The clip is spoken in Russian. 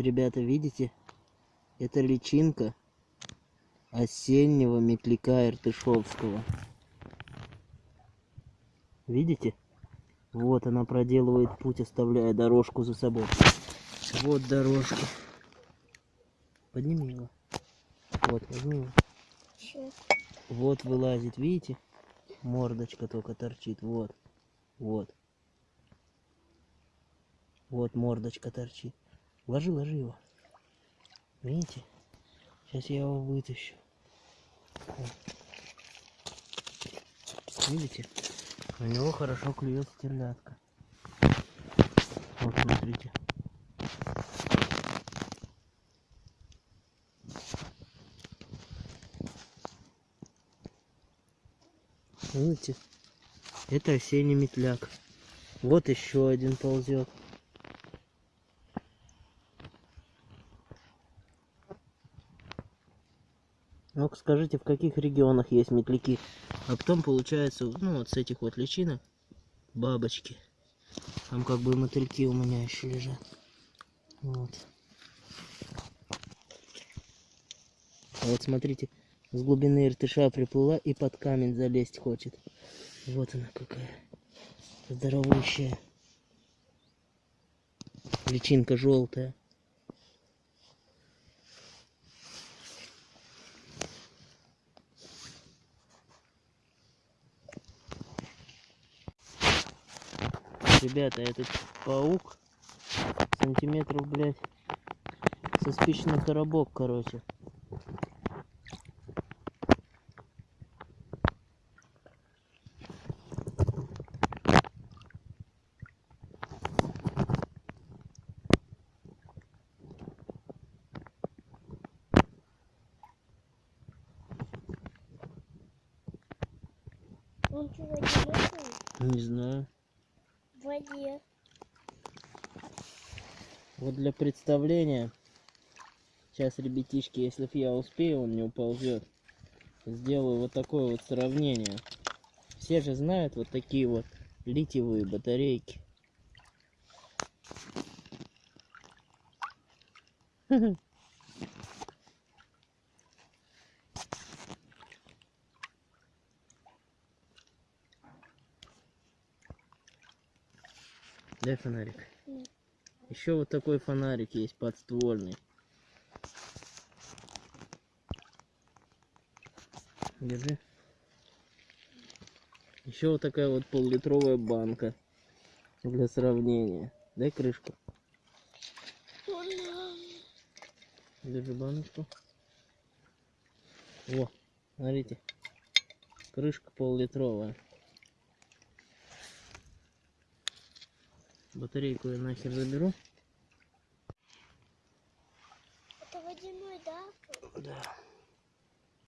ребята, видите? Это личинка осеннего метляка иртышовского. Видите? Вот она проделывает путь, оставляя дорожку за собой. Вот дорожка. Подними его. Вот, возьми его. Вот вылазит, видите? Мордочка только торчит. Вот. Вот. Вот мордочка торчит. Ложи, ложи его. Видите? Сейчас я его вытащу. Вот. Видите? У него хорошо клюет стерлядка. Вот, смотрите. Видите? Это осенний метляк. Вот еще один ползет. Ну скажите, в каких регионах есть метляки? А потом получается, ну вот с этих вот личинок бабочки. Там как бы мотыльки у меня еще лежат. Вот. А вот смотрите, с глубины иртыша приплыла и под камень залезть хочет. Вот она какая. Здоровущая. Личинка желтая. Ребята, этот паук сантиметров, блядь, со спичный коробок, короче. Он что? Не знаю. В воде. Вот для представления, сейчас, ребятишки, если я успею, он не уползет. Сделаю вот такое вот сравнение. Все же знают вот такие вот литиевые батарейки. Дай фонарик. Еще вот такой фонарик есть подствольный. Держи. Еще вот такая вот поллитровая банка для сравнения. Дай крышку. Держи баночку. Во, смотрите. Крышка поллитровая. Батарейку я нахер заберу. Это водяной, да? Да.